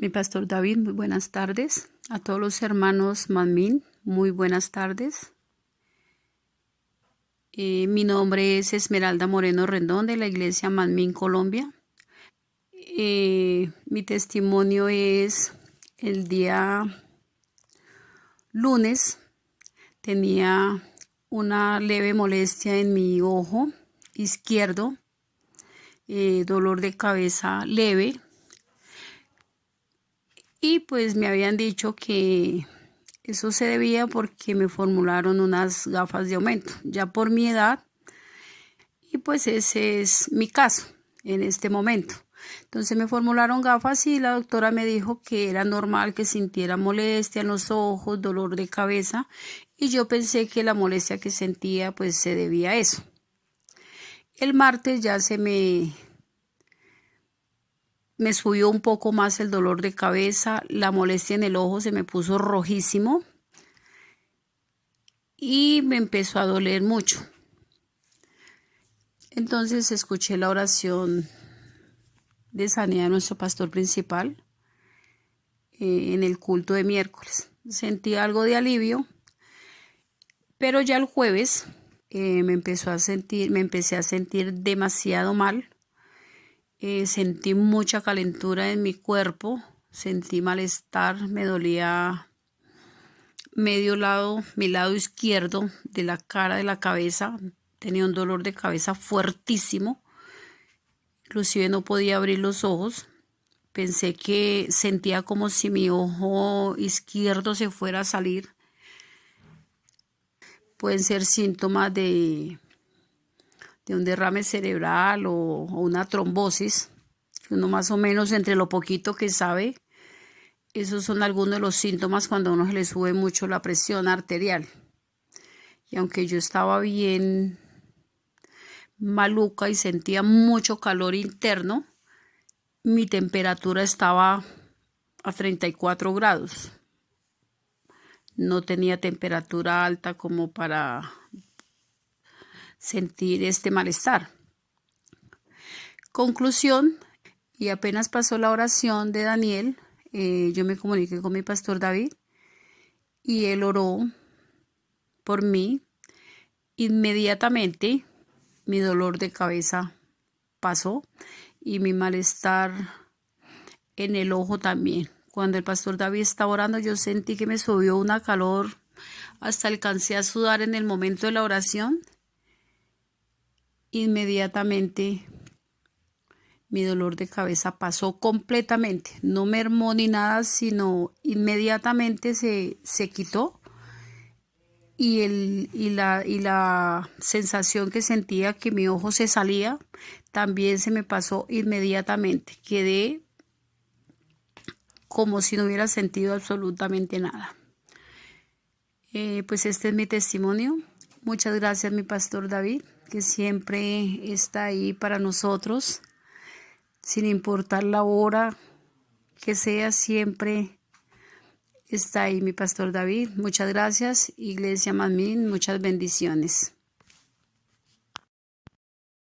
Mi pastor David, muy buenas tardes. A todos los hermanos Manmin, muy buenas tardes. Eh, mi nombre es Esmeralda Moreno Rendón de la iglesia Manmin, Colombia. Eh, mi testimonio es el día lunes. Tenía una leve molestia en mi ojo izquierdo, eh, dolor de cabeza leve y pues me habían dicho que eso se debía porque me formularon unas gafas de aumento, ya por mi edad. Y pues ese es mi caso en este momento. Entonces me formularon gafas y la doctora me dijo que era normal que sintiera molestia en los ojos, dolor de cabeza y yo pensé que la molestia que sentía pues se debía a eso. El martes ya se me me subió un poco más el dolor de cabeza, la molestia en el ojo se me puso rojísimo y me empezó a doler mucho. Entonces escuché la oración de sanidad de nuestro pastor principal eh, en el culto de miércoles. Sentí algo de alivio, pero ya el jueves eh, me empezó a sentir, me empecé a sentir demasiado mal eh, sentí mucha calentura en mi cuerpo, sentí malestar, me dolía medio lado, mi lado izquierdo de la cara de la cabeza, tenía un dolor de cabeza fuertísimo, inclusive no podía abrir los ojos, pensé que sentía como si mi ojo izquierdo se fuera a salir. Pueden ser síntomas de de un derrame cerebral o, una trombosis, uno más o menos entre lo poquito que sabe, esos son algunos de los síntomas cuando a uno se le sube mucho la presión arterial. Y aunque yo estaba bien maluca y sentía mucho calor interno, mi temperatura estaba a 34 grados. No tenía temperatura alta como para sentir este malestar. Conclusión, y apenas pasó la oración de Daniel, eh, yo me comuniqué con mi pastor David y él oró por mí. Inmediatamente mi dolor de cabeza pasó y mi malestar en el ojo también. Cuando el pastor David estaba orando, yo sentí que me subió una calor, hasta alcancé a sudar en el momento de la oración inmediatamente mi dolor de cabeza pasó completamente, no mermó ni nada, sino inmediatamente se, se quitó y, el, y, la, y la sensación que sentía que mi ojo se salía también se me pasó inmediatamente. Quedé como si no hubiera sentido absolutamente nada. Eh, pues este es mi testimonio. Muchas gracias, mi pastor David que siempre está ahí para nosotros, sin importar la hora que sea, siempre está ahí mi pastor David. Muchas gracias, Iglesia Mamín, muchas bendiciones.